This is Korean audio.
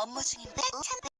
업무 중인데